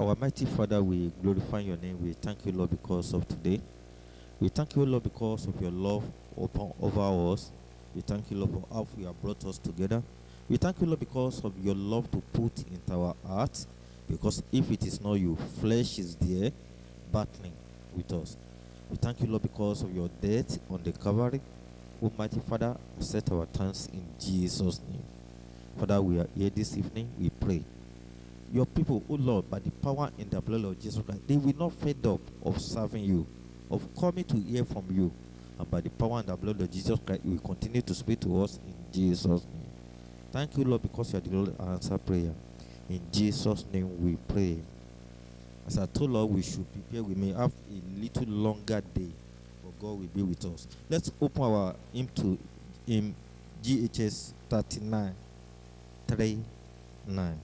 Our mighty Father, we glorify your name. We thank you, Lord, because of today. We thank you, Lord, because of your love upon over us. We thank you, Lord, for how you have brought us together. We thank you, Lord, because of your love to put into our hearts. Because if it is not you, flesh is there battling with us. We thank you, Lord, because of your death on the Calvary. Almighty Father, set our thanks in Jesus' name. Father, we are here this evening. We pray. Your people, oh Lord, by the power in the blood of Jesus Christ, they will not fed up of serving you, of coming to hear from you. And by the power and the blood of Jesus Christ, you will continue to speak to us in Jesus' name. Thank you, Lord, because you are the Lord answer prayer. In Jesus' name we pray. As I told Lord, we should prepare. We may have a little longer day, but God will be with us. Let's open our hymn to hymn GHS 39 3 9.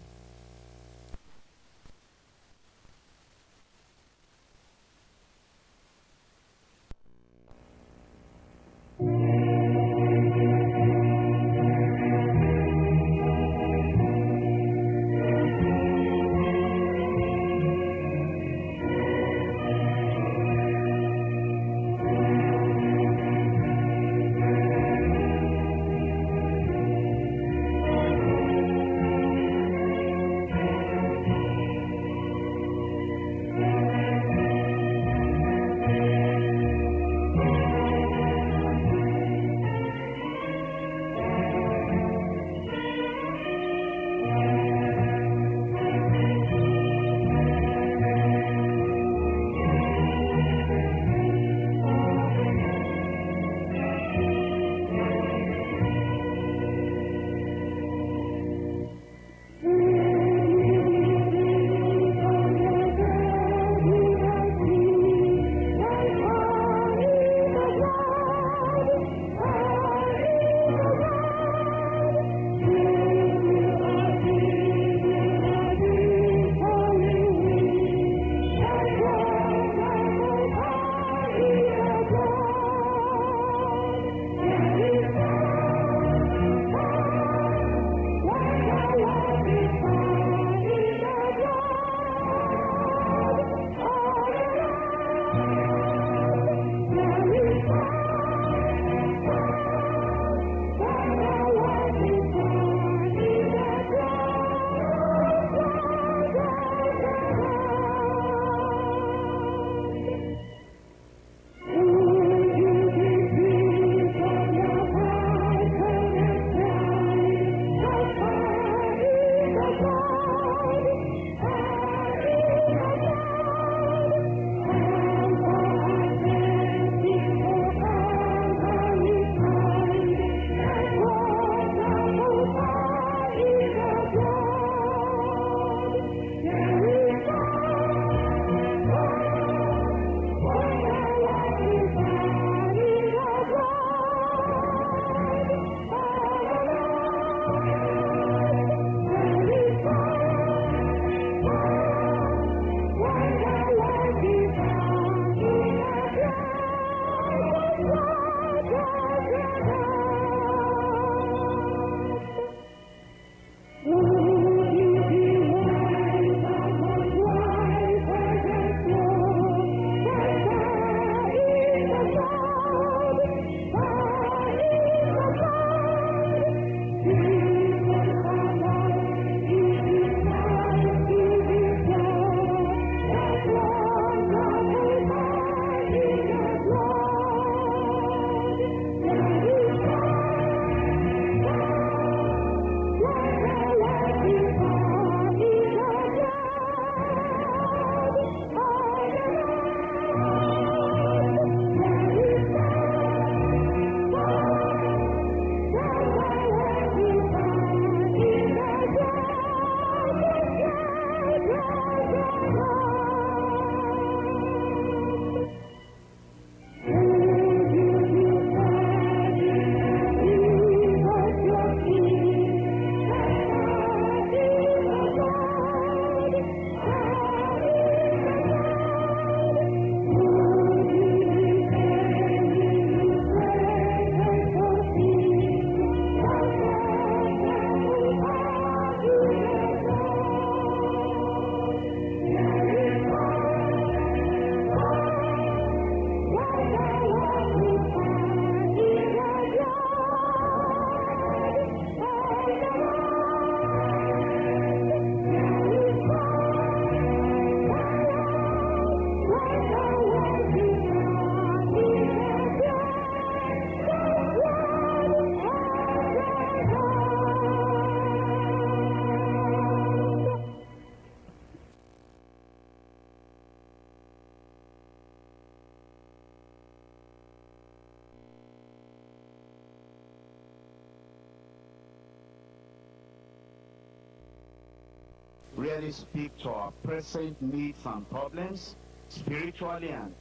Really speak to our present needs and problems, spiritually and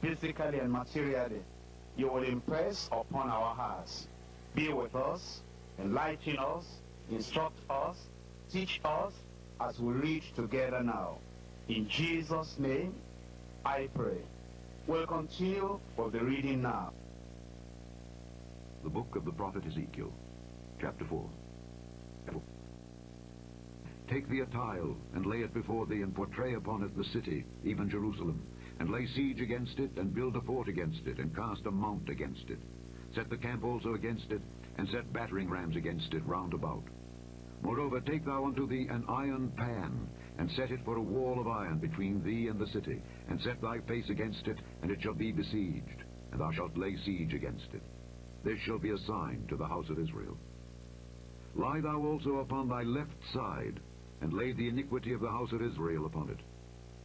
physically and materially. You will impress upon our hearts. Be with us, enlighten us, instruct us, teach us as we read together now. In Jesus' name, I pray. We'll continue with the reading now. The book of the prophet Ezekiel, chapter 4. Take thee a tile, and lay it before thee, and portray upon it the city, even Jerusalem, and lay siege against it, and build a fort against it, and cast a mount against it. Set the camp also against it, and set battering rams against it round about. Moreover, take thou unto thee an iron pan, and set it for a wall of iron between thee and the city, and set thy face against it, and it shall be besieged, and thou shalt lay siege against it. This shall be a sign to the house of Israel. Lie thou also upon thy left side, and laid the iniquity of the house of Israel upon it.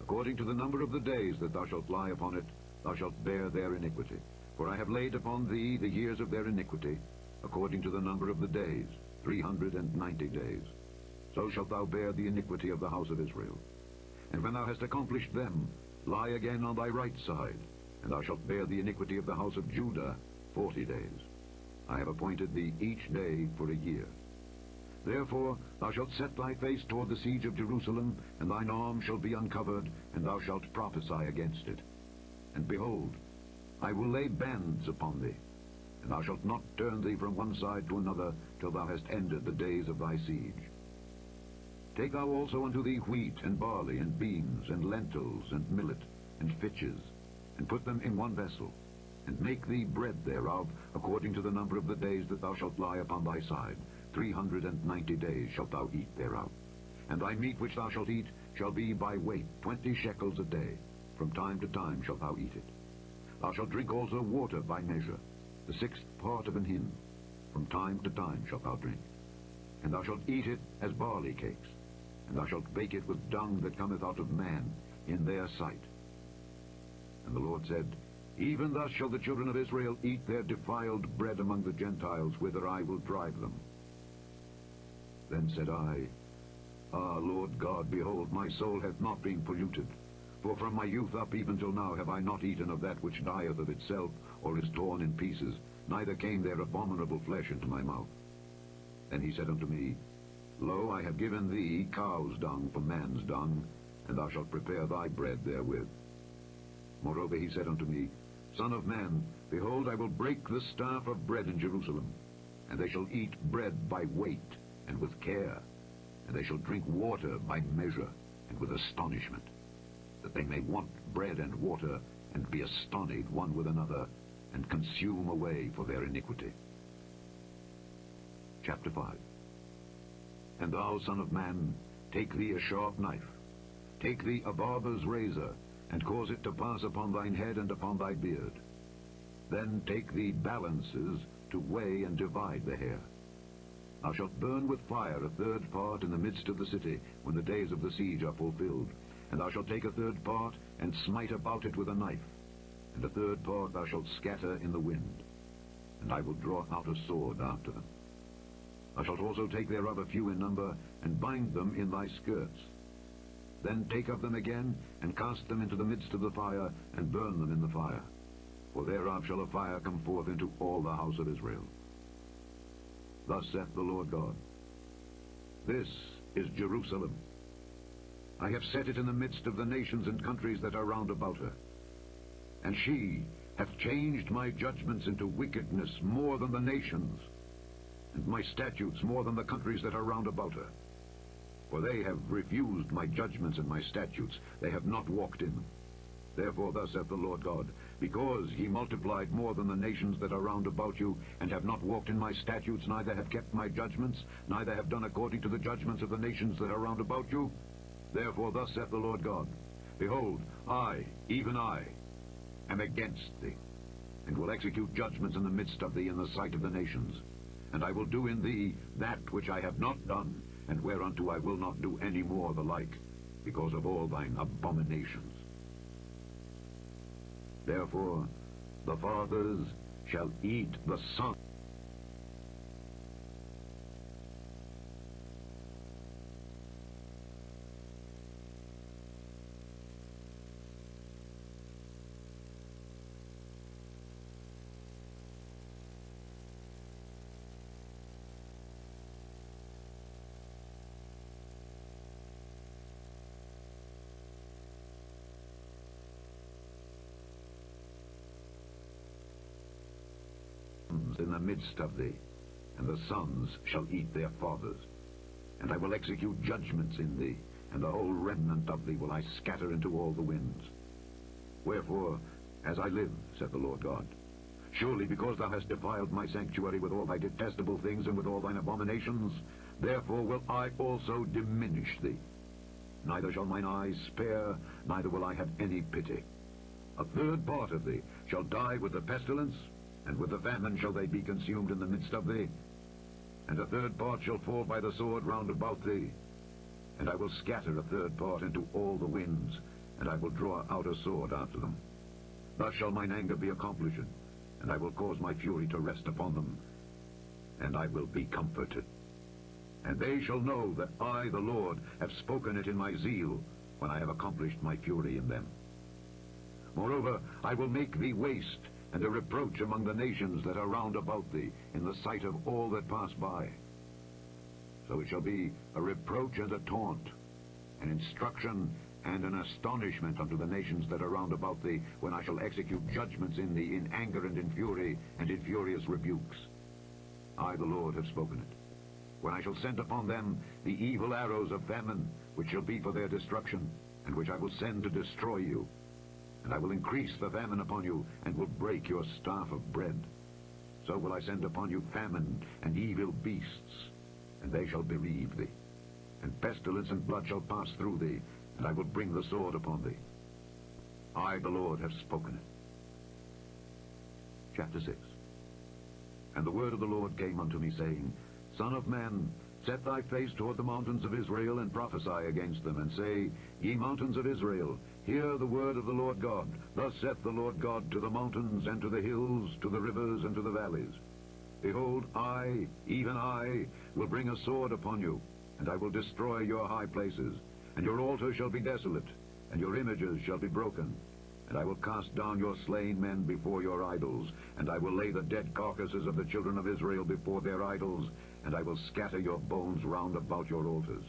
According to the number of the days that thou shalt lie upon it, thou shalt bear their iniquity. For I have laid upon thee the years of their iniquity, according to the number of the days, three hundred and ninety days. So shalt thou bear the iniquity of the house of Israel. And when thou hast accomplished them, lie again on thy right side, and thou shalt bear the iniquity of the house of Judah forty days. I have appointed thee each day for a year. Therefore thou shalt set thy face toward the siege of Jerusalem, and thine arm shall be uncovered, and thou shalt prophesy against it. And behold, I will lay bands upon thee, and thou shalt not turn thee from one side to another till thou hast ended the days of thy siege. Take thou also unto thee wheat, and barley, and beans, and lentils, and millet, and fitches, and put them in one vessel, and make thee bread thereof, according to the number of the days that thou shalt lie upon thy side. Three hundred and ninety days shalt thou eat thereof. And thy meat which thou shalt eat shall be by weight twenty shekels a day. From time to time shalt thou eat it. Thou shalt drink also water by measure, the sixth part of an hin. From time to time shalt thou drink. And thou shalt eat it as barley cakes, and thou shalt bake it with dung that cometh out of man in their sight. And the Lord said, Even thus shall the children of Israel eat their defiled bread among the Gentiles, whither I will drive them. Then said I, Ah, Lord God, behold, my soul hath not been polluted. For from my youth up even till now have I not eaten of that which dieth of itself, or is torn in pieces, neither came there abominable flesh into my mouth. Then he said unto me, Lo, I have given thee cow's dung for man's dung, and thou shalt prepare thy bread therewith. Moreover he said unto me, Son of man, behold, I will break the staff of bread in Jerusalem, and they shall eat bread by weight, and with care, and they shall drink water by measure, and with astonishment, that they may want bread and water, and be astonished one with another, and consume away for their iniquity. Chapter 5 And thou, son of man, take thee a sharp knife, take thee a barber's razor, and cause it to pass upon thine head and upon thy beard. Then take thee balances to weigh and divide the hair. Thou shalt burn with fire a third part in the midst of the city, when the days of the siege are fulfilled. And thou shalt take a third part, and smite about it with a knife. And a third part thou shalt scatter in the wind. And I will draw out a sword after them. Thou shalt also take thereof a few in number, and bind them in thy skirts. Then take of them again, and cast them into the midst of the fire, and burn them in the fire. For thereof shall a fire come forth into all the house of Israel. Thus saith the Lord God. This is Jerusalem. I have set it in the midst of the nations and countries that are round about her. And she hath changed my judgments into wickedness more than the nations, and my statutes more than the countries that are round about her. For they have refused my judgments and my statutes. They have not walked in them. Therefore thus saith the Lord God, Because ye multiplied more than the nations that are round about you, and have not walked in my statutes, neither have kept my judgments, neither have done according to the judgments of the nations that are round about you, therefore thus saith the Lord God, Behold, I, even I, am against thee, and will execute judgments in the midst of thee in the sight of the nations. And I will do in thee that which I have not done, and whereunto I will not do any more the like, because of all thine abominations. Therefore the fathers shall eat the son. sons in the midst of thee, and the sons shall eat their fathers. And I will execute judgments in thee, and the whole remnant of thee will I scatter into all the winds. Wherefore, as I live, saith the Lord God, surely because thou hast defiled my sanctuary with all thy detestable things and with all thine abominations, therefore will I also diminish thee. Neither shall mine eyes spare, neither will I have any pity. A third part of thee shall die with the pestilence, and with the famine shall they be consumed in the midst of thee. And a third part shall fall by the sword round about thee. And I will scatter a third part into all the winds, and I will draw out a sword after them. Thus shall mine anger be accomplished, and I will cause my fury to rest upon them, and I will be comforted. And they shall know that I, the Lord, have spoken it in my zeal, when I have accomplished my fury in them. Moreover, I will make thee waste, and a reproach among the nations that are round about thee, in the sight of all that pass by. So it shall be a reproach and a taunt, an instruction and an astonishment unto the nations that are round about thee, when I shall execute judgments in thee in anger and in fury, and in furious rebukes. I, the Lord, have spoken it. When I shall send upon them the evil arrows of famine, which shall be for their destruction, and which I will send to destroy you. And I will increase the famine upon you, and will break your staff of bread. So will I send upon you famine and evil beasts, and they shall bereave thee. And pestilence and blood shall pass through thee, and I will bring the sword upon thee. I, the Lord, have spoken it. Chapter 6 And the word of the Lord came unto me, saying, Son of man, set thy face toward the mountains of Israel, and prophesy against them, and say, Ye mountains of Israel, hear the word of the Lord God. Thus saith the Lord God to the mountains, and to the hills, to the rivers, and to the valleys. Behold, I, even I, will bring a sword upon you, and I will destroy your high places, and your altars shall be desolate, and your images shall be broken. And I will cast down your slain men before your idols, and I will lay the dead carcasses of the children of Israel before their idols, and I will scatter your bones round about your altars.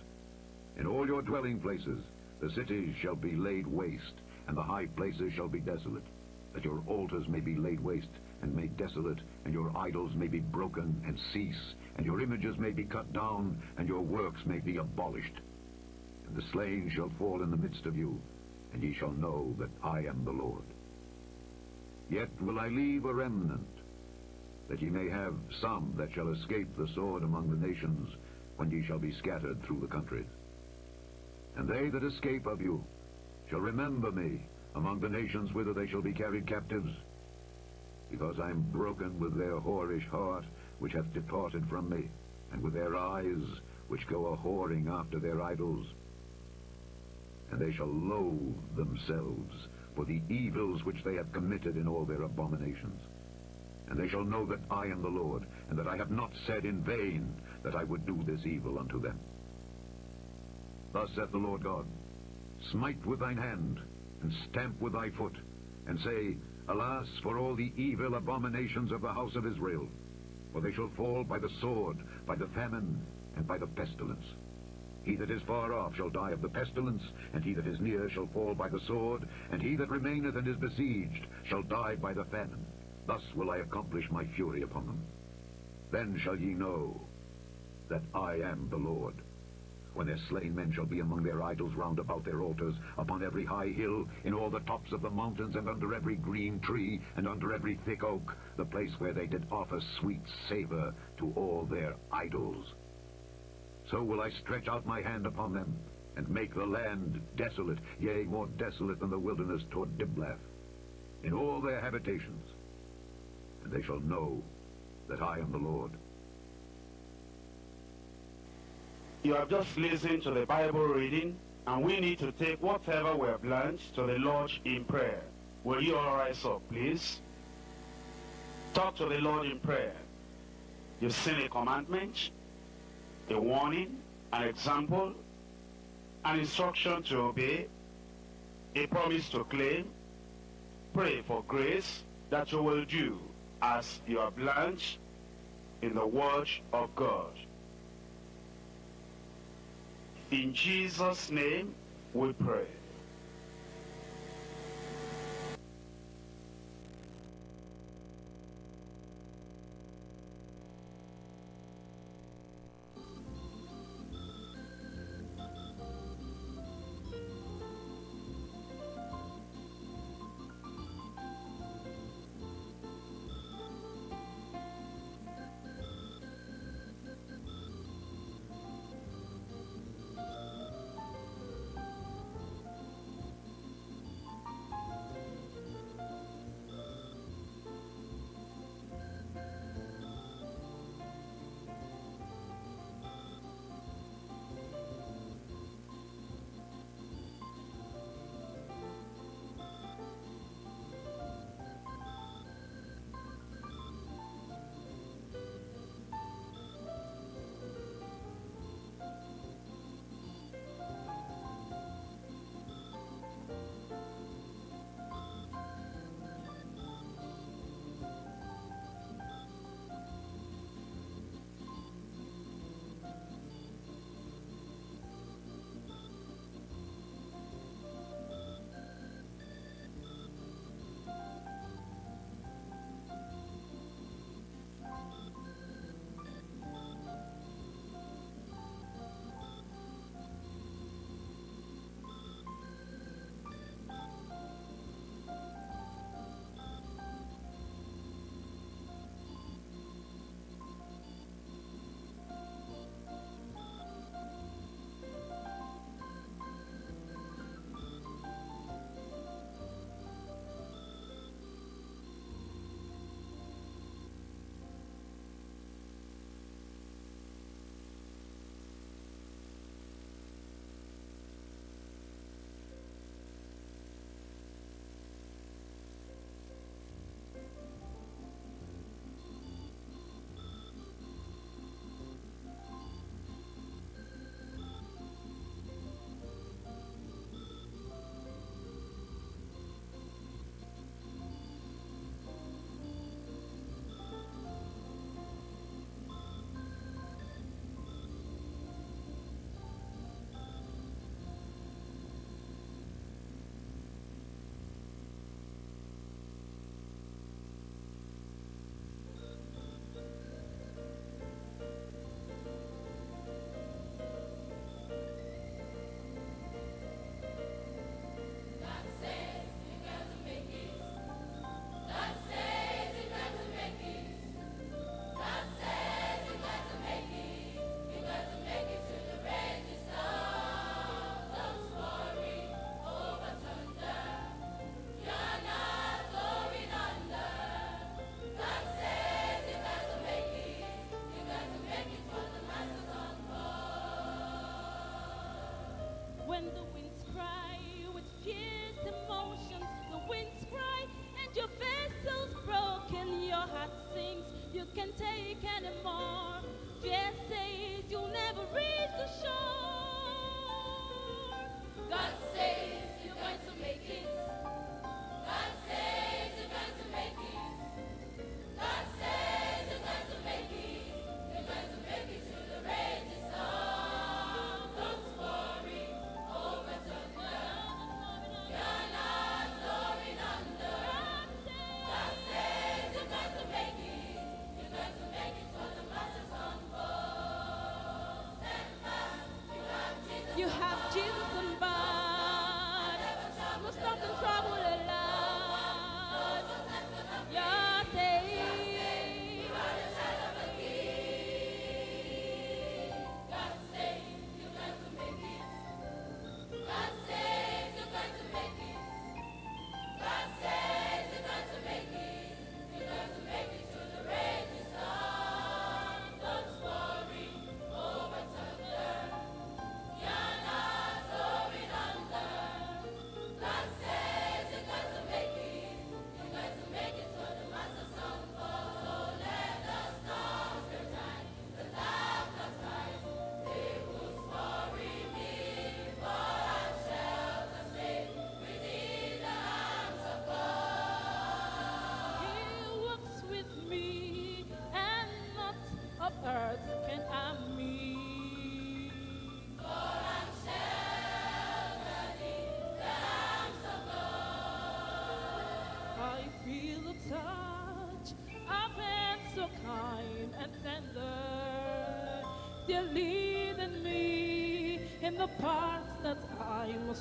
In all your dwelling places the cities shall be laid waste, and the high places shall be desolate, that your altars may be laid waste and made desolate, and your idols may be broken and cease, and your images may be cut down, and your works may be abolished. And the slain shall fall in the midst of you, and ye shall know that I am the Lord. Yet will I leave a remnant, that ye may have some that shall escape the sword among the nations, when ye shall be scattered through the countries. And they that escape of you shall remember me among the nations whither they shall be carried captives, because I am broken with their whorish heart, which hath departed from me, and with their eyes, which go a-whoring after their idols. And they shall loathe themselves for the evils which they have committed in all their abominations. And they shall know that I am the Lord, and that I have not said in vain that I would do this evil unto them. Thus saith the Lord God, Smite with thine hand, and stamp with thy foot, and say, Alas, for all the evil abominations of the house of Israel! For they shall fall by the sword, by the famine, and by the pestilence. He that is far off shall die of the pestilence, and he that is near shall fall by the sword, and he that remaineth and is besieged shall die by the famine. Thus will I accomplish my fury upon them. Then shall ye know that I am the Lord. When their slain men shall be among their idols round about their altars, upon every high hill, in all the tops of the mountains, and under every green tree, and under every thick oak, the place where they did offer sweet savour to all their idols. So will I stretch out my hand upon them, and make the land desolate, yea, more desolate than the wilderness toward Diblath, in all their habitations. And they shall know that I am the Lord. You have just listened to the Bible reading, and we need to take whatever we have learned to the Lord in prayer. Will you all rise up, please? Talk to the Lord in prayer. You've seen a commandment, a warning, an example, an instruction to obey, a promise to claim. Pray for grace that you will do as you have learned in the Word of God. In Jesus' name we pray.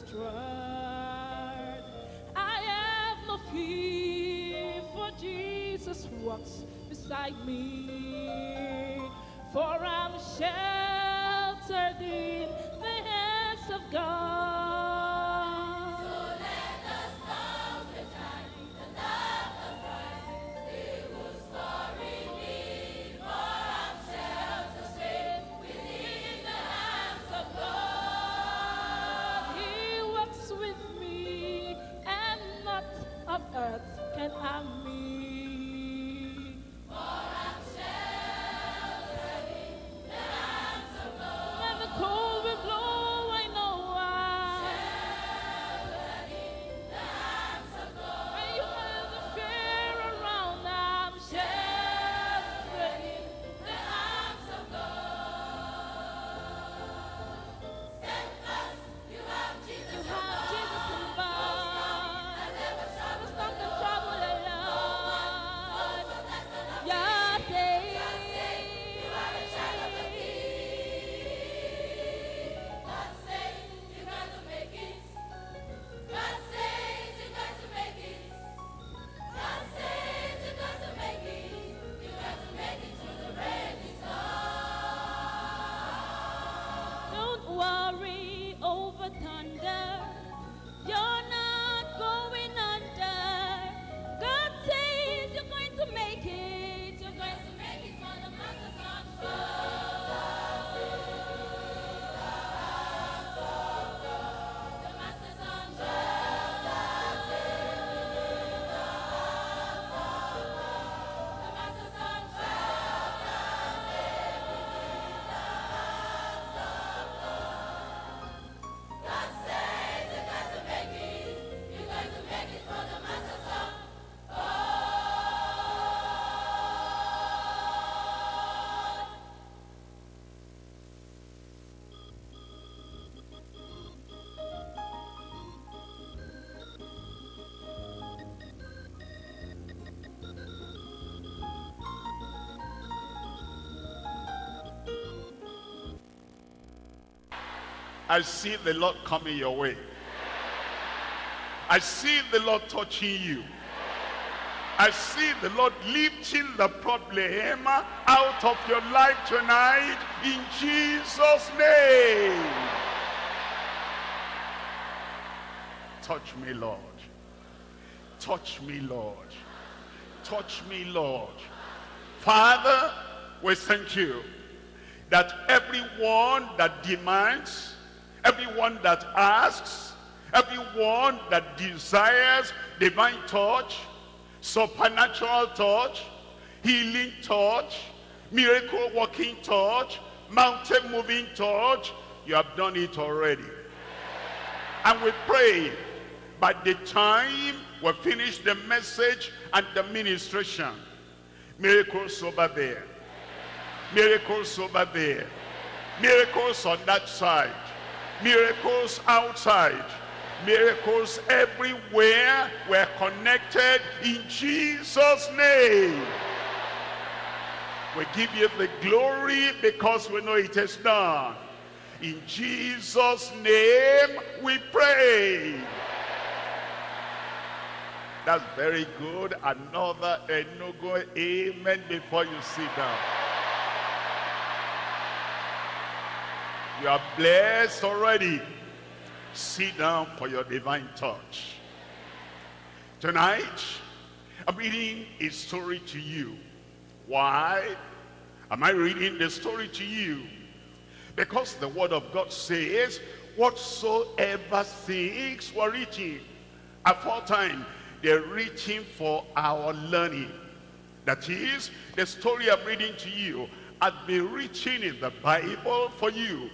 tried. I have no fear, for Jesus walks beside me. For I'm sure. I see the Lord coming your way. I see the Lord touching you. I see the Lord lifting the problem out of your life tonight in Jesus' name. Touch me, Lord. Touch me, Lord. Touch me, Lord. Father, we thank you that everyone that demands everyone that asks, everyone that desires divine touch, supernatural touch, healing touch, miracle working touch, mountain moving touch, you have done it already. And we pray by the time we finish the message and the ministration, miracles over there, miracles over there, miracles on that side, miracles outside, miracles everywhere we're connected in Jesus' name. We give you the glory because we know it is done. In Jesus' name we pray. That's very good. Another Enugu amen before you sit down. You are blessed already. Sit down for your divine touch. Tonight, I'm reading a story to you. Why am I reading the story to you? Because the word of God says, whatsoever things were written aforetime, they're written for our learning. That is, the story I'm reading to you has been written in the Bible for you.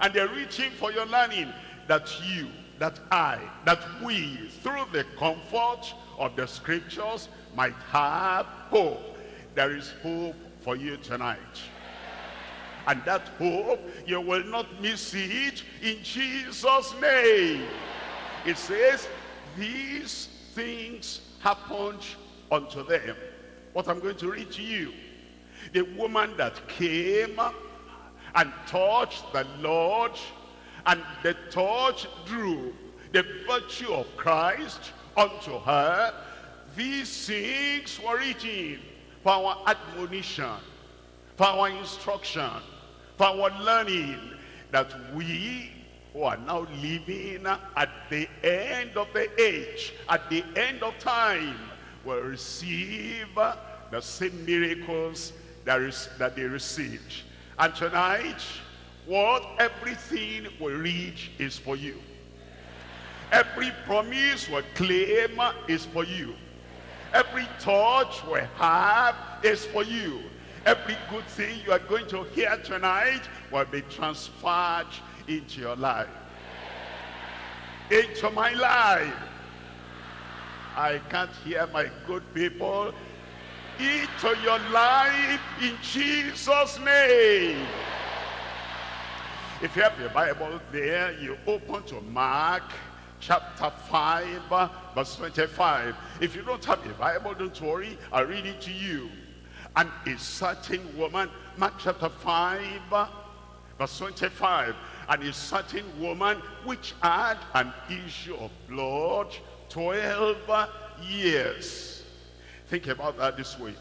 And they're reaching for your learning that you, that I, that we, through the comfort of the scriptures, might have hope. There is hope for you tonight. And that hope, you will not miss it in Jesus' name. It says, these things happened unto them. What I'm going to read to you. The woman that came and touched the Lord, and the touch drew the virtue of Christ unto her. These things were written for our admonition, for our instruction, for our learning, that we who are now living at the end of the age, at the end of time, will receive the same miracles that, is, that they received. And tonight, what everything we read is for you. Every promise we claim is for you. Every touch we have is for you. Every good thing you are going to hear tonight will be transferred into your life. Into my life. I can't hear my good people. Into your life in Jesus' name. If you have your Bible there, you open to Mark chapter 5, verse 25. If you don't have your Bible, don't worry. I'll read it to you. And a certain woman, Mark chapter 5, verse 25. And a certain woman which had an issue of blood 12 years. Think about that this way.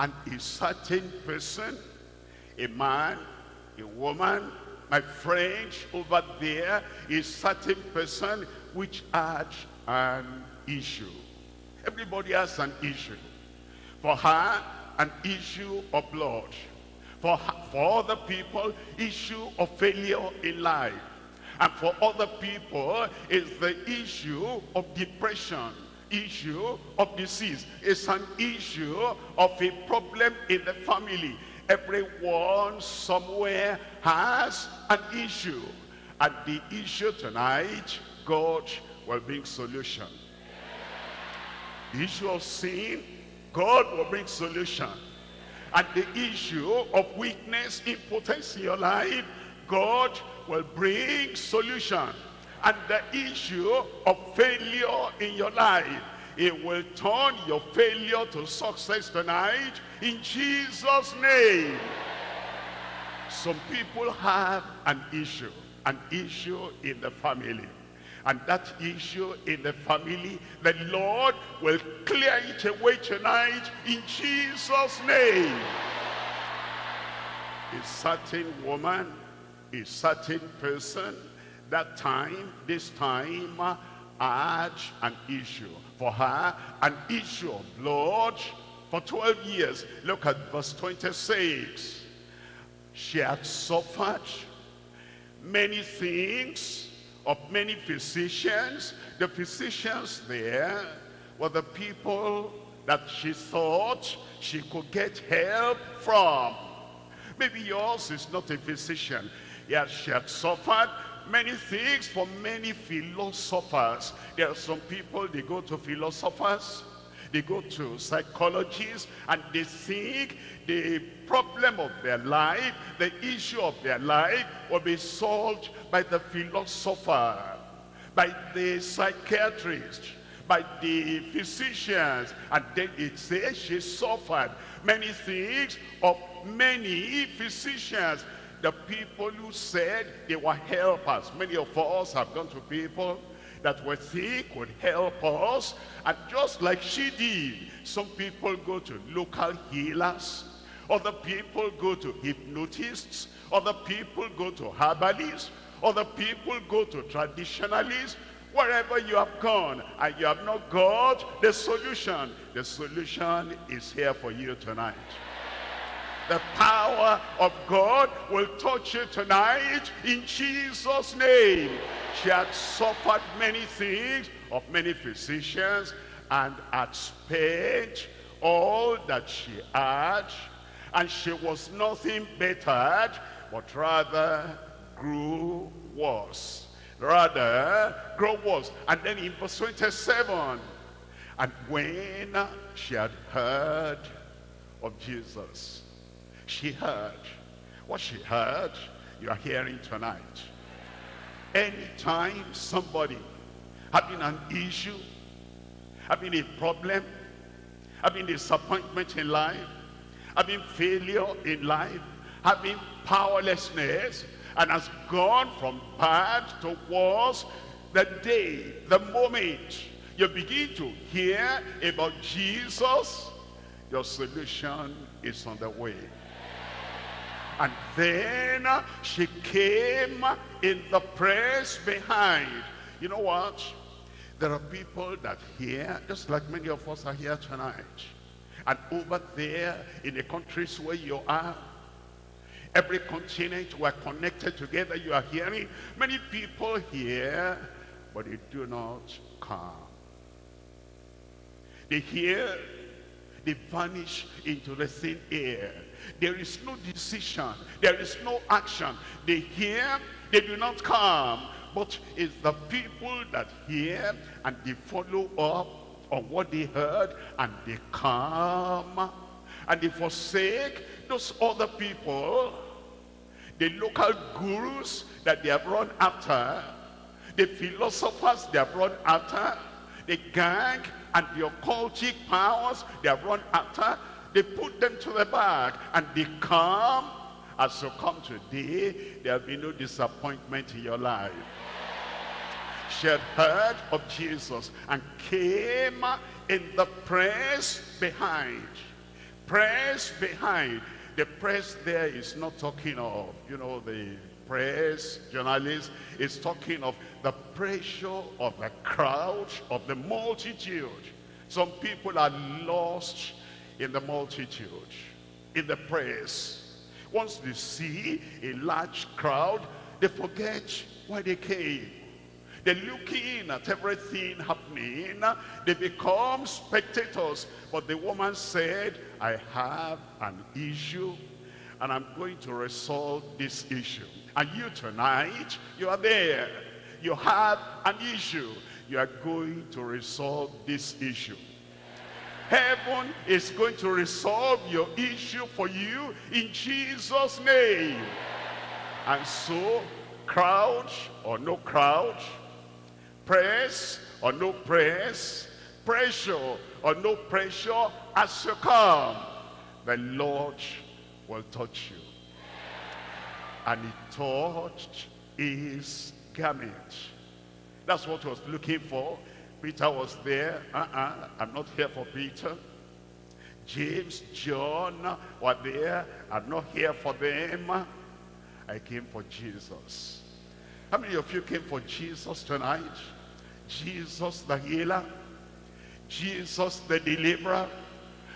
And a certain person, a man, a woman, my friend over there, a certain person which had an issue. Everybody has an issue. For her, an issue of blood. For, her, for other people, issue of failure in life. And for other people, is the issue of depression, issue of disease. It's an issue of a problem in the family. Everyone somewhere has an issue. And the issue tonight, God will bring solution. The issue of sin, God will bring solution. And the issue of weakness, impotence in your life, God will bring solution. And the issue of failure in your life, it will turn your failure to success tonight in Jesus' name. Some people have an issue, an issue in the family. And that issue in the family, the Lord will clear it away tonight in Jesus' name. A certain woman, a certain person, that time, this time, uh, had an issue. For her, an issue of blood for 12 years. Look at verse 26. She had suffered many things, of many physicians. The physicians there were the people that she thought she could get help from. Maybe yours is not a physician. Yes, she had suffered many things for many philosophers. There are some people, they go to philosophers, they go to psychologists, and they think the problem of their life, the issue of their life will be solved by the philosopher, by the psychiatrist, by the physicians. And then it says she suffered many things of many physicians. The people who said they were helpers. Many of us have gone to people that we think would help us. And just like she did, some people go to local healers. Other people go to hypnotists. Other people go to herbalists. Other people go to traditionalists. Wherever you have gone and you have not got the solution, the solution is here for you tonight. The power of God will touch you tonight in Jesus' name. She had suffered many things of many physicians and had spent all that she had. And she was nothing bettered but rather grew worse. Rather grew worse. And then in verse 27 and when she had heard of jesus she heard. What she heard you are hearing tonight. Anytime somebody having an issue having a problem having disappointment in life having failure in life having powerlessness and has gone from bad to worse the day the moment you begin to hear about jesus your solution is on the way and then she came in the press behind. You know what? There are people that hear, just like many of us are here tonight. And over there in the countries where you are, every continent we're connected together, you are hearing. Many people here, but they do not come. They hear, they vanish into the thin air. There is no decision. There is no action. They hear, they do not come. But it's the people that hear and they follow up on what they heard and they come and they forsake those other people, the local gurus that they have run after, the philosophers they have run after, the gang and the occultic powers they have run after, they put them to the back and they come. As you come today, there'll be no disappointment in your life. She had heard of Jesus and came in the press behind. Press behind. The press there is not talking of, you know, the press journalist is talking of the pressure of the crowd, of the multitude. Some people are lost in the multitude, in the press. Once they see a large crowd, they forget why they came. They're looking at everything happening. They become spectators. But the woman said, I have an issue and I'm going to resolve this issue. And you tonight, you are there. You have an issue. You are going to resolve this issue. Heaven is going to resolve your issue for you in Jesus' name. And so, crowd or no crowd, press or no press, pressure or no pressure, as you come, the Lord will touch you. And he touched his garment. That's what he was looking for. Peter was there. Uh-uh, I'm not here for Peter. James, John were there. I'm not here for them. I came for Jesus. How many of you came for Jesus tonight? Jesus the healer. Jesus the deliverer.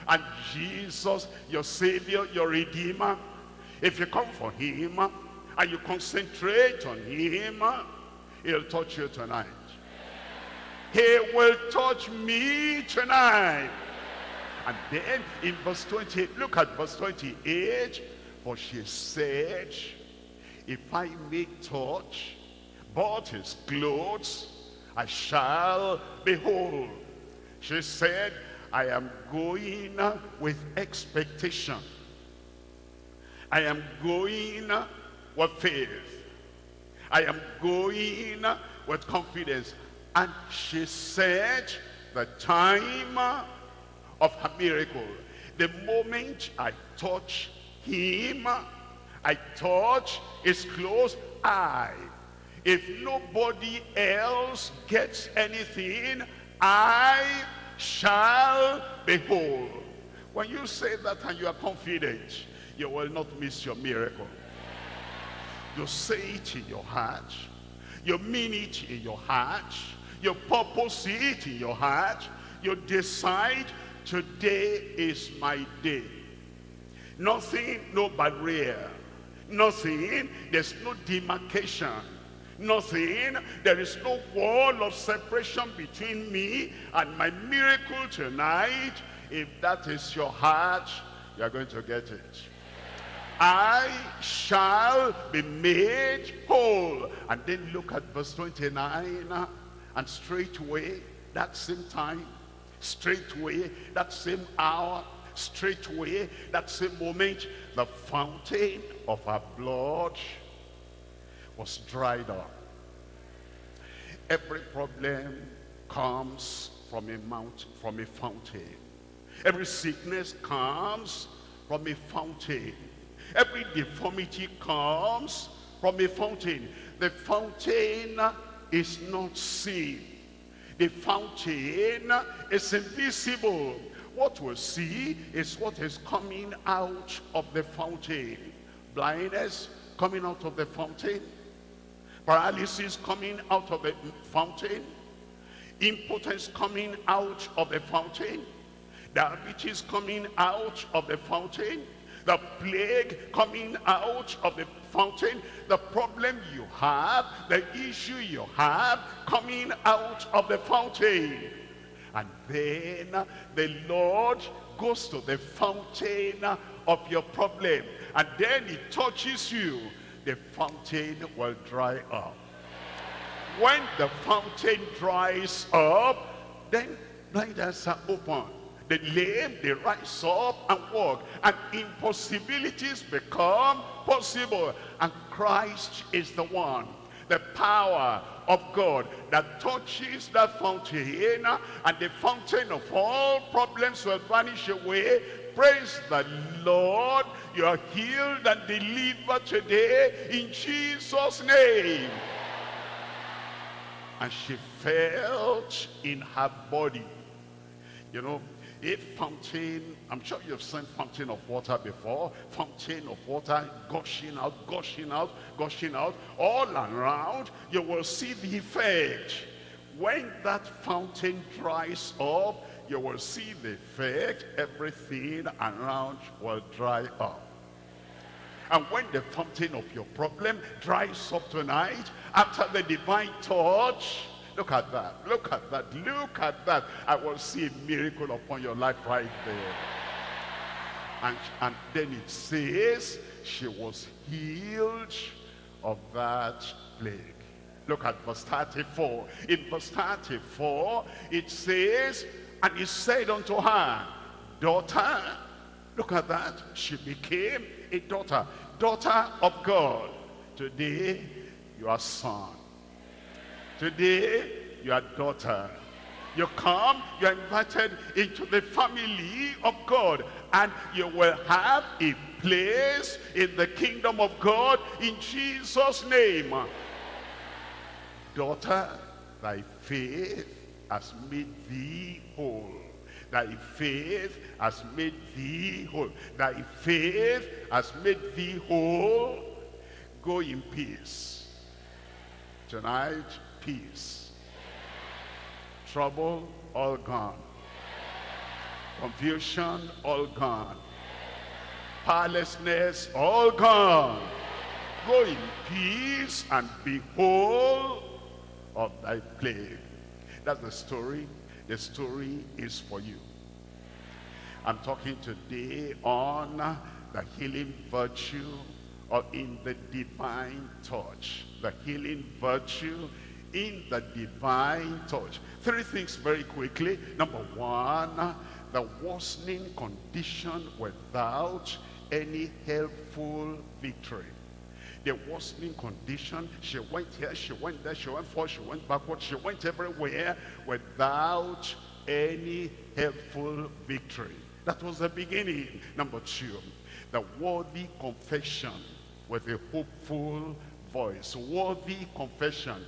And Jesus your savior, your redeemer. If you come for him, and you concentrate on him, he'll touch you tonight. He will touch me tonight. And then in verse 28, look at verse 28. For she said, if I may touch but his clothes, I shall be whole. She said, I am going with expectation. I am going with faith. I am going with confidence. And she said, the time of her miracle, the moment I touch him, I touch his clothes, I. If nobody else gets anything, I shall be. When you say that and you are confident, you will not miss your miracle. You say it in your heart. You mean it in your heart. You purpose it in your heart. You decide today is my day. Nothing, no barrier. Nothing, there's no demarcation. Nothing, there is no wall of separation between me and my miracle tonight. If that is your heart, you are going to get it. I shall be made whole. And then look at verse 29. And straightway, that same time, straightway, that same hour, straightway, that same moment, the fountain of our blood was dried up. Every problem comes from a mount, from a fountain. Every sickness comes from a fountain. Every deformity comes from a fountain. The fountain is not seen. The fountain is invisible. What we see is what is coming out of the fountain. Blindness coming out of the fountain. Paralysis coming out of the fountain. Impotence coming out of the fountain. Diabetes coming out of the fountain. The plague coming out of the fountain. The problem you have, the issue you have coming out of the fountain. And then the Lord goes to the fountain of your problem. And then he touches you. The fountain will dry up. When the fountain dries up, then blinders are open. The lame, they rise up and walk. And impossibilities become possible. And Christ is the one, the power of God that touches that fountain. And the fountain of all problems will vanish away. Praise the Lord. You are healed and delivered today in Jesus' name. And she felt in her body. You know, a fountain, I'm sure you've seen fountain of water before, fountain of water gushing out, gushing out, gushing out, all around, you will see the effect. When that fountain dries up, you will see the effect, everything around will dry up. And when the fountain of your problem dries up tonight, after the divine touch, look at that, look at that, look at that. I will see a miracle upon your life right there. And, and then it says, she was healed of that plague. Look at verse 34. In verse 34, it says, and he said unto her, daughter, look at that, she became a daughter, daughter of God. Today, you are son. Today, you are daughter. You come, you are invited into the family of God. And you will have a place in the kingdom of God in Jesus' name. Daughter, thy faith has made thee whole. Thy faith has made thee whole. Thy faith has made thee whole. Go in peace. Tonight, peace. Trouble, all gone. Confusion, all gone. Powerlessness, all gone. Go in peace and be whole of thy plague. That's the story. The story is for you. I'm talking today on the healing virtue or in the divine touch. The healing virtue in the divine touch. Three things very quickly. Number one, the worsening condition without any helpful victory. The worsening condition, she went here, she went there, she went forward, she went backward, she went everywhere without any helpful victory. That was the beginning. Number two, the worthy confession with a hopeful voice. Worthy confession.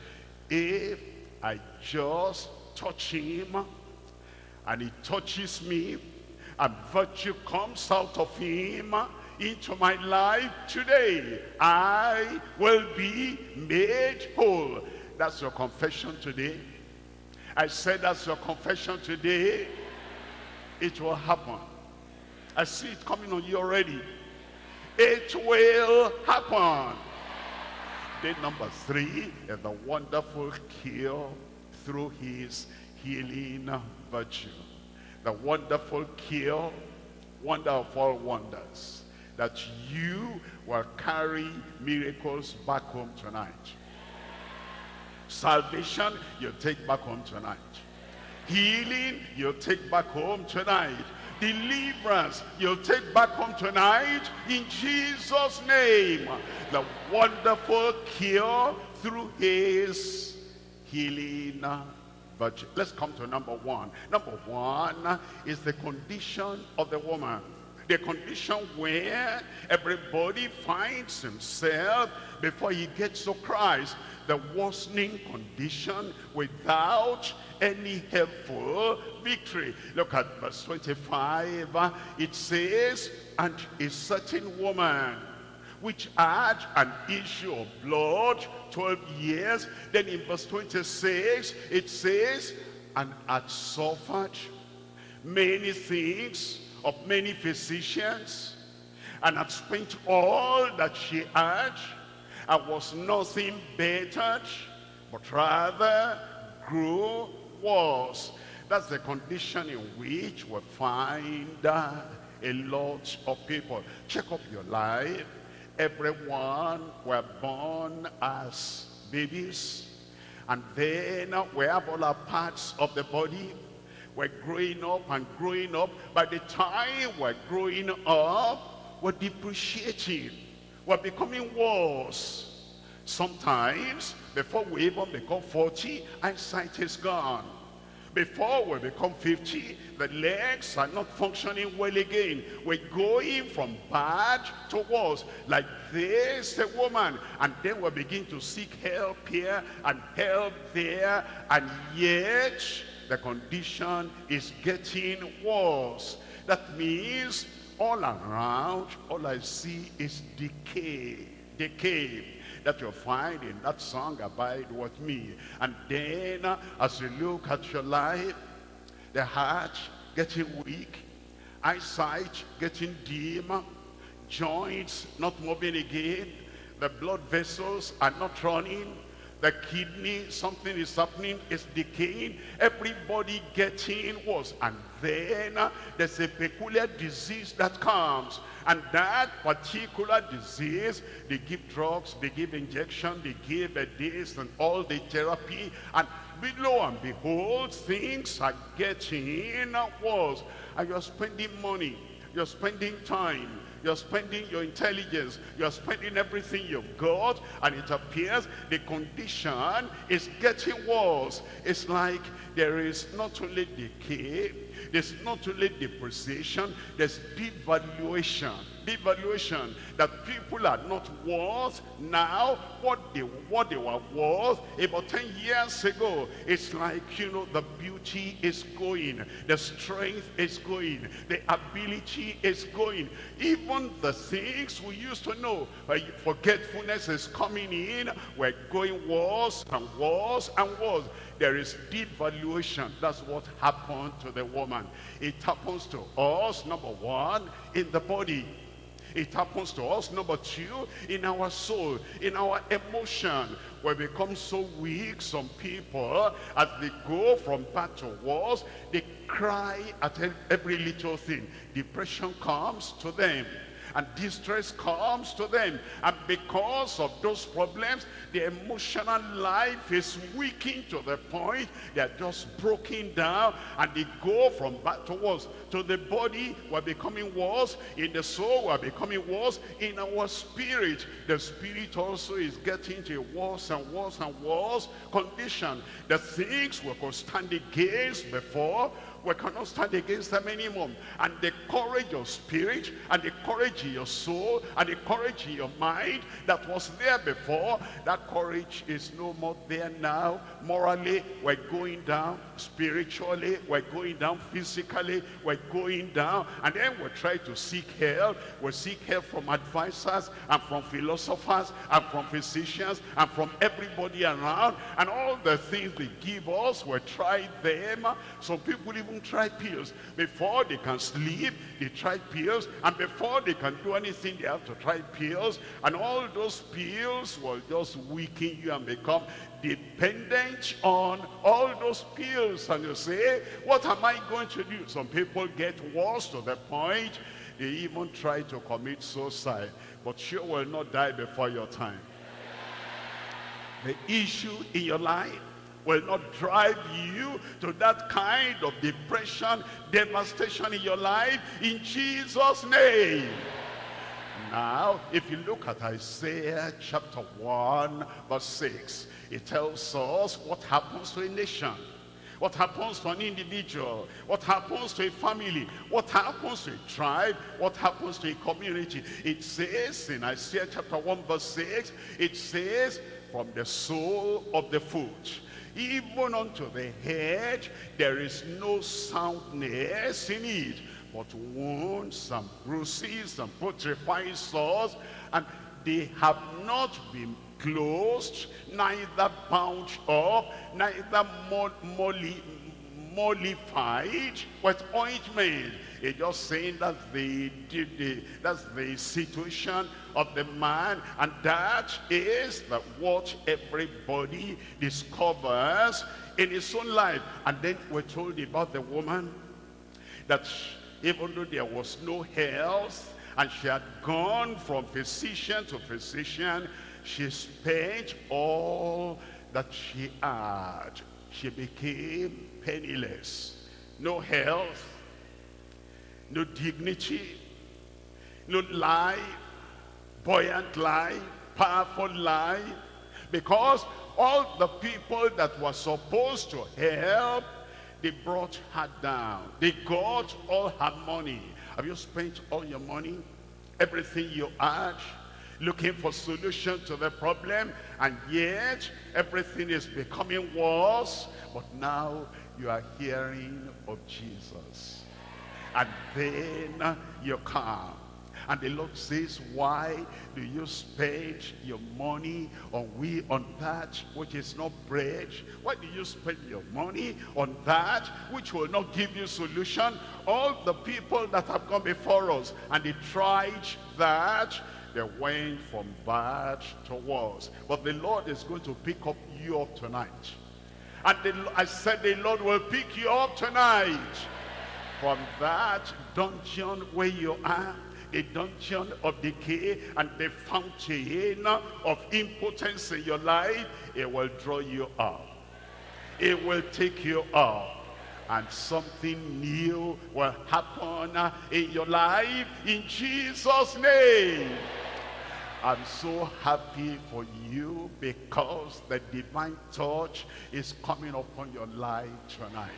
If I just touch him and he touches me and virtue comes out of him into my life today, I will be made whole. That's your confession today. I said that's your confession today. It will happen. I see it coming on you already. It will happen. Day number three is the wonderful cure through his healing virtue. The wonderful cure, wonder of all wonders, that you will carry miracles back home tonight. Salvation, you'll take back home tonight. Healing, you'll take back home tonight. Deliverance, you'll take back home tonight in Jesus' name. The wonderful cure through his healing virtue. Let's come to number one. Number one is the condition of the woman. The condition where everybody finds himself before he gets to Christ. The worsening condition without any helpful victory. Look at verse 25. It says, And a certain woman which had an issue of blood 12 years. Then in verse 26, it says, and had suffered many things of many physicians, and had spent all that she had, and was nothing bettered, but rather grew worse. That's the condition in which we find a lot of people. Check up your life. Everyone were born as babies. And then we have all our parts of the body. We're growing up and growing up. By the time we're growing up, we're depreciating. We're becoming worse. Sometimes, before we even become 40, eyesight is gone. Before we become 50, the legs are not functioning well again. We're going from bad to worse. Like this, a woman. And then we begin to seek help here and help there. And yet, the condition is getting worse. That means all around, all I see is decay. Decay that you'll find in that song, Abide With Me. And then, as you look at your life, the heart getting weak, eyesight getting dim, joints not moving again, the blood vessels are not running, the kidney, something is happening, it's decaying, everybody getting worse. And then there's a peculiar disease that comes. And that particular disease, they give drugs, they give injection, they give a this and all the therapy. And lo and behold, things are getting worse. And you're spending money, you're spending time, you're spending your intelligence, you're spending everything you've got, and it appears the condition is getting worse. It's like there is not only decay, there's not only depreciation, there's devaluation. Devaluation that people are not worth now what they what they were worth about 10 years ago. It's like you know the beauty is going, the strength is going, the ability is going. Even the things we used to know, uh, forgetfulness is coming in, we're going worse and worse and worse there is devaluation. That's what happened to the woman. It happens to us, number one, in the body. It happens to us. Number two, in our soul, in our emotion. We become so weak, some people, as they go from bad to worse, they cry at every little thing. Depression comes to them and distress comes to them. And because of those problems, the emotional life is weakened to the point they are just broken down and they go from bad to worse. To the body, we're becoming worse. In the soul, we're becoming worse. In our spirit, the spirit also is getting to a worse and worse and worse condition. The things we could stand against before, we cannot stand against them anymore. And the courage of spirit, and the courage in your soul, and the courage in your mind that was there before, that courage is no more there now. Morally, we're going down. Spiritually, we're going down. Physically, we're going down. And then we try to seek help. We seek help from advisors, and from philosophers, and from physicians, and from everybody around. And all the things they give us, we try them. Some people even try pills. Before they can sleep, they try pills. And before they can do anything, they have to try pills. And all those pills will just weaken you and become dependent on all those pills. And you say, what am I going to do? Some people get worse to the point they even try to commit suicide. But you will not die before your time. The issue in your life will not drive you to that kind of depression, devastation in your life in Jesus' name. Now, if you look at Isaiah chapter 1, verse 6, it tells us what happens to a nation. What happens to an individual? What happens to a family? What happens to a tribe? What happens to a community? It says in Isaiah chapter 1 verse 6, it says, from the sole of the foot even unto the head there is no soundness in it but wounds and bruises and putrefying sores and they have not been closed neither bound up neither molly mollified with ointment. It's just saying that's the, the, that's the situation of the man and that is the, what everybody discovers in his own life. And then we're told about the woman that even though there was no health and she had gone from physician to physician she spent all that she had. She became penniless. No health no dignity no life buoyant life powerful life because all the people that were supposed to help they brought her down. They got all her money. Have you spent all your money? Everything you had looking for solution to the problem and yet everything is becoming worse but now you are hearing of Jesus. And then you come and the Lord says, why do you spend your money on we on that which is not bread? Why do you spend your money on that which will not give you solution? All the people that have gone before us and they tried that, they went from bad to worse. But the Lord is going to pick up you up tonight. And the, I said the Lord will pick you up tonight from that dungeon where you are the dungeon of decay and the fountain of impotence in your life, it will draw you up. It will take you up. And something new will happen in your life in Jesus' name. I'm so happy for you because the divine touch is coming upon your life tonight.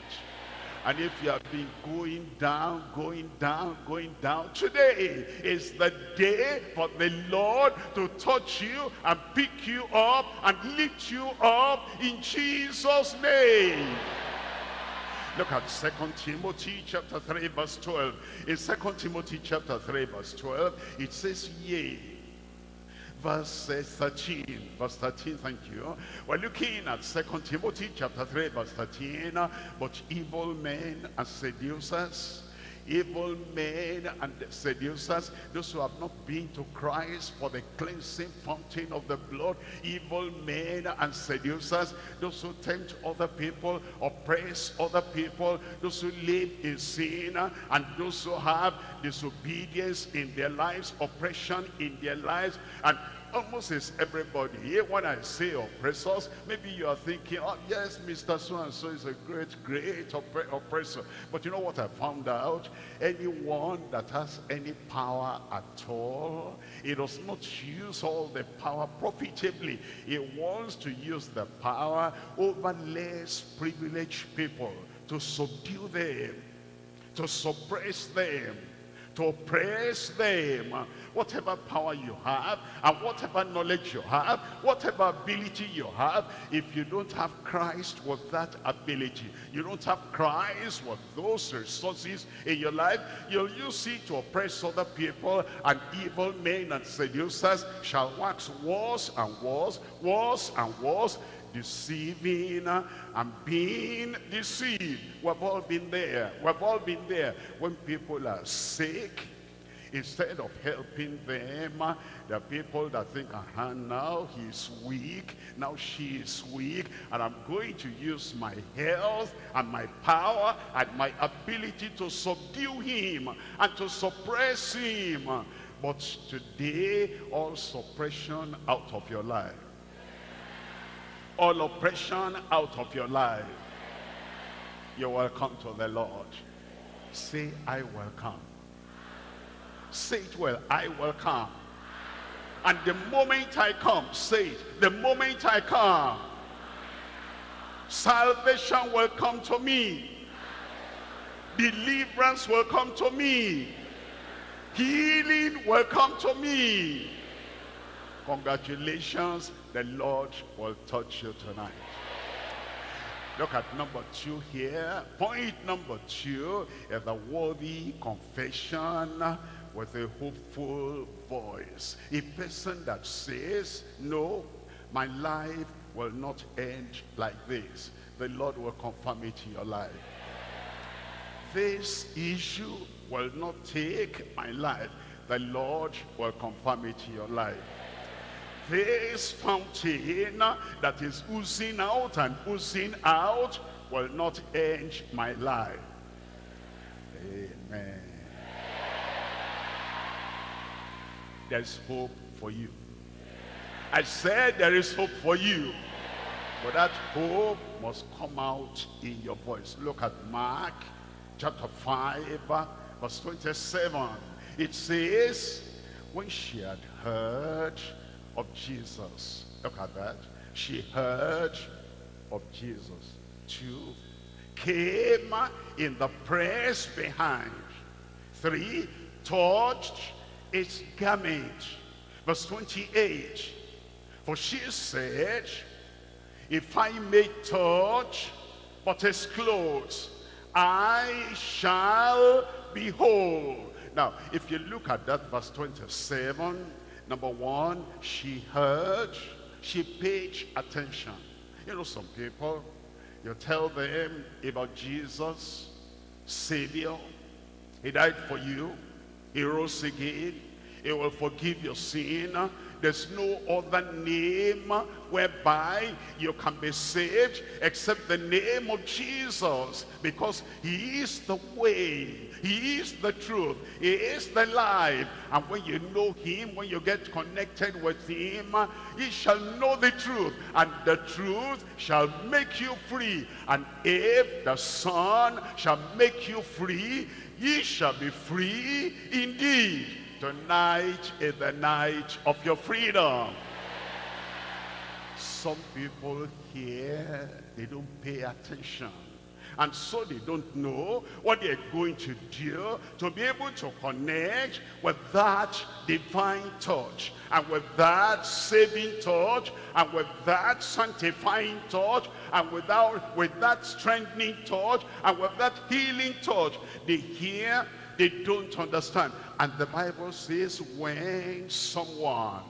And if you have been going down, going down, going down, today is the day for the Lord to touch you and pick you up and lift you up in Jesus' name. Look at Second Timothy chapter 3 verse 12. In Second Timothy chapter 3 verse 12, it says, Yea, verse uh, 13 verse 13 thank you. We're looking at second timothy chapter 3 verse 13 but evil men and seducers evil men and seducers, those who have not been to Christ for the cleansing fountain of the blood, evil men and seducers, those who tempt other people, oppress other people, those who live in sin, and those who have disobedience in their lives, oppression in their lives, and almost is everybody. Here when I say oppressors, maybe you are thinking, oh yes, Mr. So-and-so is a great, great oppre oppressor. But you know what I found out? Anyone that has any power at all, he does not use all the power profitably. He wants to use the power over less privileged people to subdue them, to suppress them, to oppress them. Whatever power you have and whatever knowledge you have, whatever ability you have, if you don't have Christ with that ability, you don't have Christ with those resources in your life, you'll use it to oppress other people and evil men and seducers shall wax worse and worse, worse and worse, deceiving and being deceived. We've all been there. We've all been there. When people are sick, instead of helping them, uh, there are people that think, aha, now he's weak, now she is weak, and I'm going to use my health and my power and my ability to subdue him and to suppress him. But today, all suppression out of your life all oppression out of your life. You're welcome to the Lord. Say, I welcome. Say it well, I will come. And the moment I come, say it, the moment I come, salvation will come to me. Deliverance will come to me. Healing will come to me. Congratulations, the Lord will touch you tonight. Look at number two here. Point number two is the worthy confession with a hopeful voice. A person that says, no, my life will not end like this. The Lord will confirm it in your life. This issue will not take my life. The Lord will confirm it in your life this fountain that is oozing out and oozing out will not end my life. Amen. There's hope for you. I said there is hope for you. But that hope must come out in your voice. Look at Mark chapter 5 verse 27. It says, when she had heard of Jesus. Look at that. She heard of Jesus. Two, came in the press behind. Three, touched its garment. Verse 28, for she said, if I may touch but his clothes, I shall be whole. Now, if you look at that verse 27, Number one, she heard, she paid attention. You know, some people, you tell them about Jesus, Savior. He died for you. He rose again. He will forgive your sin. There's no other name whereby you can be saved except the name of Jesus because he is the way, he is the truth, he is the life. And when you know him, when you get connected with him, you shall know the truth and the truth shall make you free. And if the Son shall make you free, ye shall be free indeed. Tonight is the night of your freedom. Some people here, they don't pay attention. And so they don't know what they're going to do to be able to connect with that divine touch and with that saving touch and with that sanctifying touch and without with that strengthening touch and with that healing touch. They hear, they don't understand. And the Bible says when someone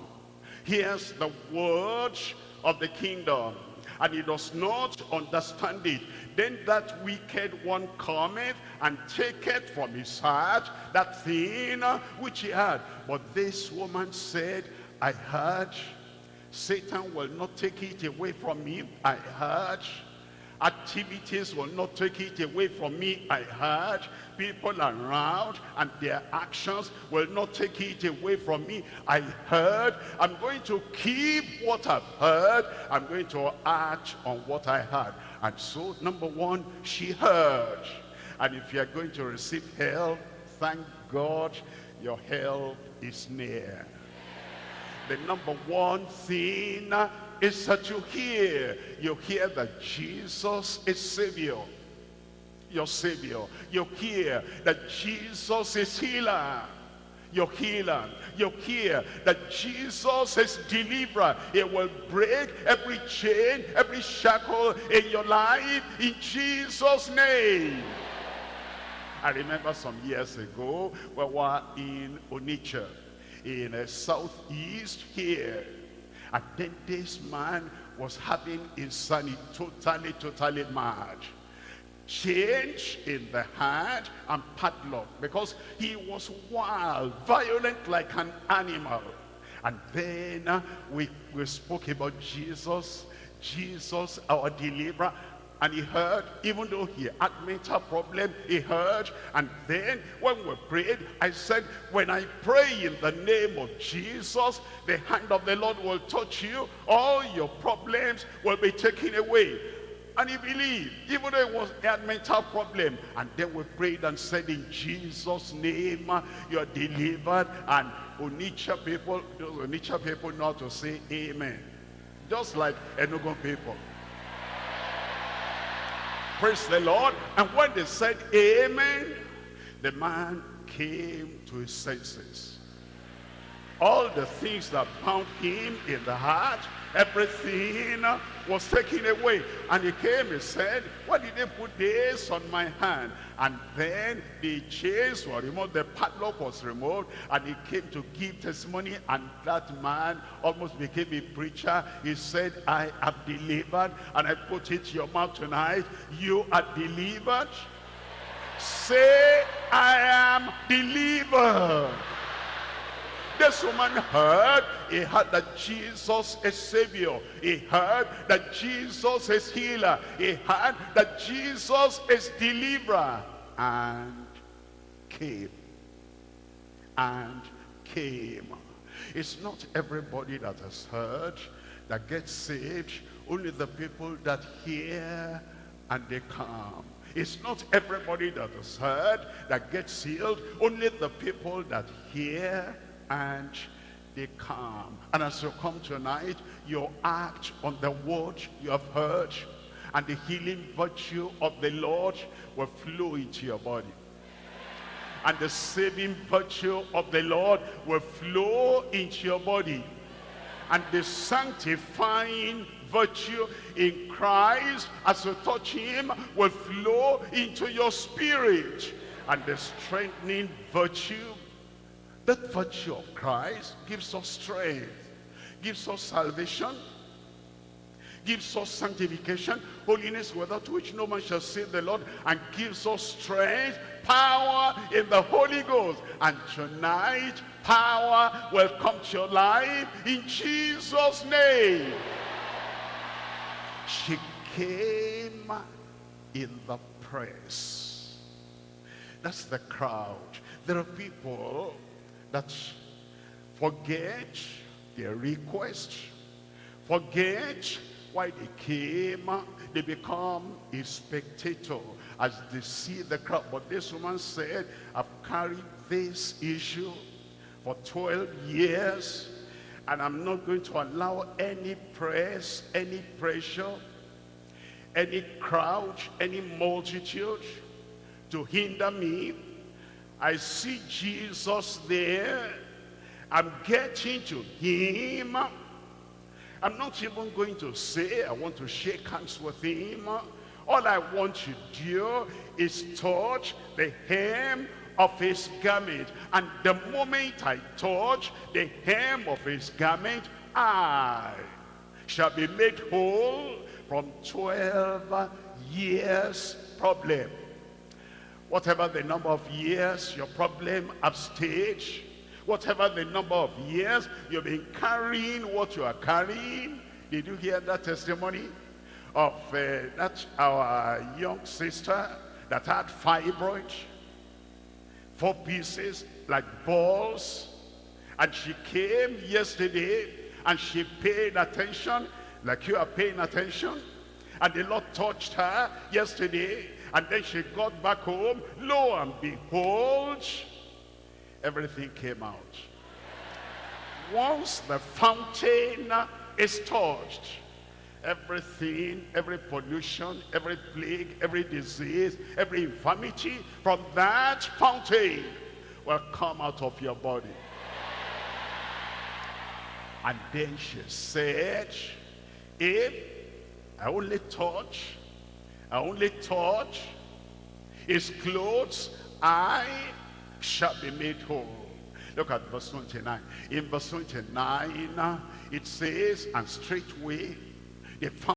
hears the word of the kingdom and he does not understand it. Then that wicked one cometh and taketh from his heart that thing which he had. But this woman said, I heard. Satan will not take it away from me. I heard. Activities will not take it away from me. I heard people around and their actions will not take it away from me. I heard. I'm going to keep what I've heard. I'm going to act on what I heard. And so, number one, she heard. And if you're going to receive help, thank God your help is near. The number one thing is that you hear. You hear that Jesus is Savior. Your Savior. You hear that Jesus is healer. Your healer. You hear that Jesus is deliverer. It will break every chain, every shackle in your life in Jesus' name. I remember some years ago, we were in Onitsha, in uh, southeast here. And then this man was having insanity, totally, totally mad. Change in the heart and padlock because he was wild, violent like an animal. And then uh, we, we spoke about Jesus, Jesus, our deliverer, and he heard, even though he had mental problem, he heard. And then when we prayed, I said, when I pray in the name of Jesus, the hand of the Lord will touch you. All your problems will be taken away. And he believed, even though it was he had mental problem. And then we prayed and said, in Jesus' name, you are delivered. And Onitsha people, those Onitsha people know to say amen. Just like Enugu people. Praise the Lord. And when they said amen, the man came to his senses. All the things that bound him in the heart, everything was taken away. And he came and said, why did they put this on my hand? And then the chains were removed, the padlock was removed, and he came to give testimony. And that man almost became a preacher. He said, I have delivered, and I put it to your mouth tonight. You are delivered. Say, I am delivered. This woman heard, he heard that Jesus is Savior. He heard that Jesus is healer. He heard that Jesus is deliverer. And came. And came. It's not everybody that has heard that gets saved. Only the people that hear and they come. It's not everybody that has heard that gets healed. Only the people that hear and they come. And as you come tonight, you act on the word you have heard, and the healing virtue of the Lord will flow into your body. And the saving virtue of the Lord will flow into your body. And the sanctifying virtue in Christ, as you touch him, will flow into your spirit. And the strengthening virtue that virtue of Christ gives us strength, gives us salvation, gives us sanctification, holiness without which no man shall see the Lord, and gives us strength, power in the Holy Ghost. And tonight, power will come to your life in Jesus' name. She came in the press. That's the crowd. There are people that forget their request, forget why they came, they become a spectator as they see the crowd. But this woman said, I've carried this issue for 12 years, and I'm not going to allow any press, any pressure, any crowd, any multitude to hinder me I see Jesus there. I'm getting to him. I'm not even going to say I want to shake hands with him. All I want to do is touch the hem of his garment. And the moment I touch the hem of his garment, I shall be made whole from 12 years problem. Whatever the number of years your problem have staged, whatever the number of years you've been carrying what you are carrying, did you hear that testimony of uh, that our young sister that had fibroid, four pieces like balls, and she came yesterday and she paid attention like you are paying attention. And the Lord touched her yesterday and then she got back home. Lo and behold, everything came out. Once the fountain is touched, everything, every pollution, every plague, every disease, every infirmity from that fountain will come out of your body. And then she said, if I only touch, I only touch his clothes, I shall be made whole. Look at verse 29. In verse 29, it says, and straightway they found